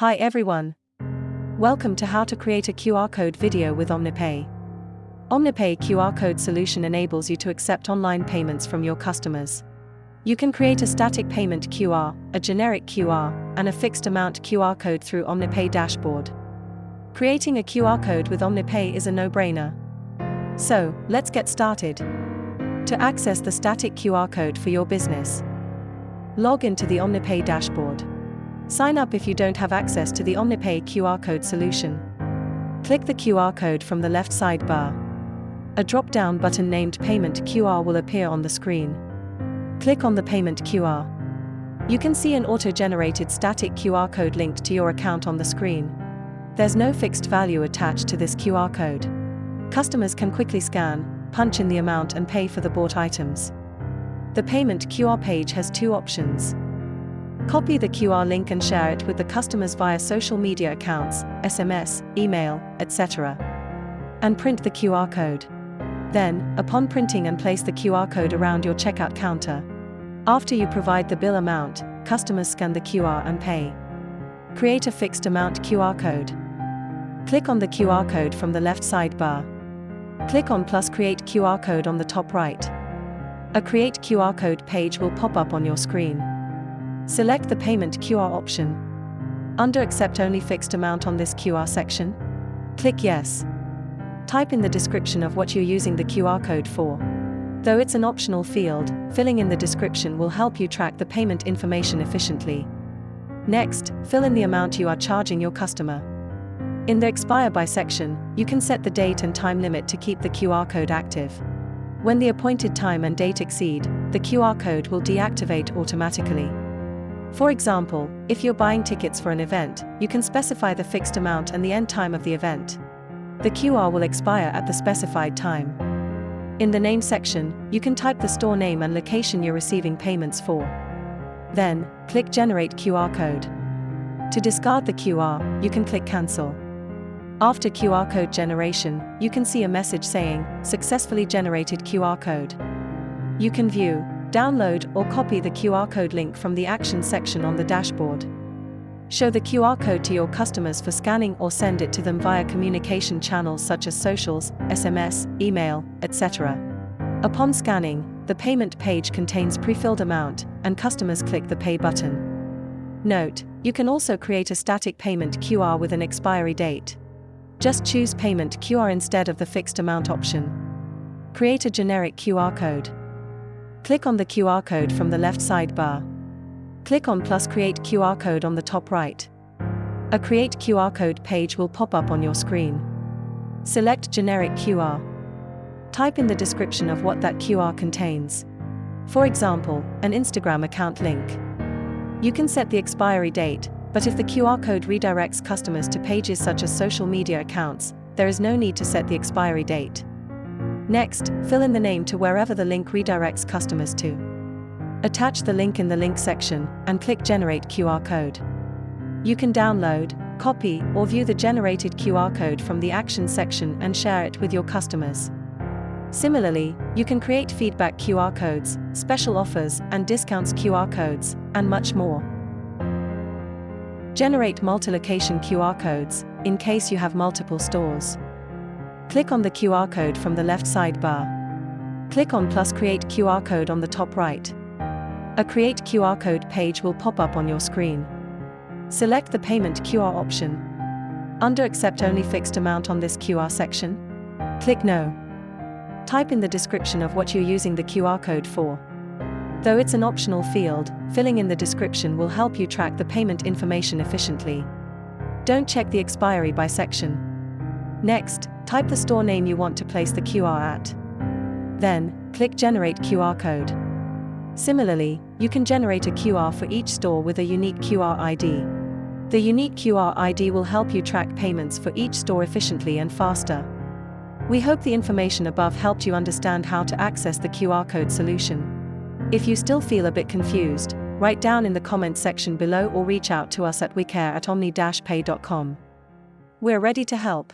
Hi everyone. Welcome to how to create a QR code video with OmniPay. OmniPay QR code solution enables you to accept online payments from your customers. You can create a static payment QR, a generic QR, and a fixed amount QR code through OmniPay dashboard. Creating a QR code with OmniPay is a no-brainer. So, let's get started. To access the static QR code for your business, log into the OmniPay dashboard. Sign up if you don't have access to the OmniPay QR code solution. Click the QR code from the left sidebar. A drop-down button named Payment QR will appear on the screen. Click on the Payment QR. You can see an auto-generated static QR code linked to your account on the screen. There's no fixed value attached to this QR code. Customers can quickly scan, punch in the amount and pay for the bought items. The payment QR page has two options. Copy the QR link and share it with the customers via social media accounts, SMS, email, etc. And print the QR code. Then, upon printing and place the QR code around your checkout counter. After you provide the bill amount, customers scan the QR and pay. Create a fixed amount QR code. Click on the QR code from the left sidebar. Click on plus create QR code on the top right. A create QR code page will pop up on your screen. Select the Payment QR option. Under Accept Only Fixed Amount on this QR section, click Yes. Type in the description of what you're using the QR code for. Though it's an optional field, filling in the description will help you track the payment information efficiently. Next, fill in the amount you are charging your customer. In the Expire By section, you can set the date and time limit to keep the QR code active. When the appointed time and date exceed, the QR code will deactivate automatically. For example, if you're buying tickets for an event, you can specify the fixed amount and the end time of the event. The QR will expire at the specified time. In the name section, you can type the store name and location you're receiving payments for. Then, click Generate QR code. To discard the QR, you can click Cancel. After QR code generation, you can see a message saying, Successfully generated QR code. You can view, Download or copy the QR code link from the Action section on the dashboard. Show the QR code to your customers for scanning or send it to them via communication channels such as socials, SMS, email, etc. Upon scanning, the payment page contains pre-filled amount, and customers click the Pay button. Note, you can also create a static payment QR with an expiry date. Just choose Payment QR instead of the fixed amount option. Create a generic QR code. Click on the QR code from the left sidebar. Click on plus Create QR code on the top right. A Create QR code page will pop up on your screen. Select Generic QR. Type in the description of what that QR contains. For example, an Instagram account link. You can set the expiry date, but if the QR code redirects customers to pages such as social media accounts, there is no need to set the expiry date. Next, fill in the name to wherever the link redirects customers to. Attach the link in the link section and click Generate QR code. You can download, copy, or view the generated QR code from the Action section and share it with your customers. Similarly, you can create feedback QR codes, special offers and discounts QR codes, and much more. Generate multi-location QR codes, in case you have multiple stores. Click on the QR code from the left sidebar. Click on plus Create QR code on the top right. A Create QR code page will pop up on your screen. Select the Payment QR option. Under Accept Only Fixed Amount on this QR section, click No. Type in the description of what you're using the QR code for. Though it's an optional field, filling in the description will help you track the payment information efficiently. Don't check the expiry by section. Next, type the store name you want to place the QR at. Then, click Generate QR code. Similarly, you can generate a QR for each store with a unique QR ID. The unique QR ID will help you track payments for each store efficiently and faster. We hope the information above helped you understand how to access the QR code solution. If you still feel a bit confused, write down in the comments section below or reach out to us at wecare at omni-pay.com. We're ready to help.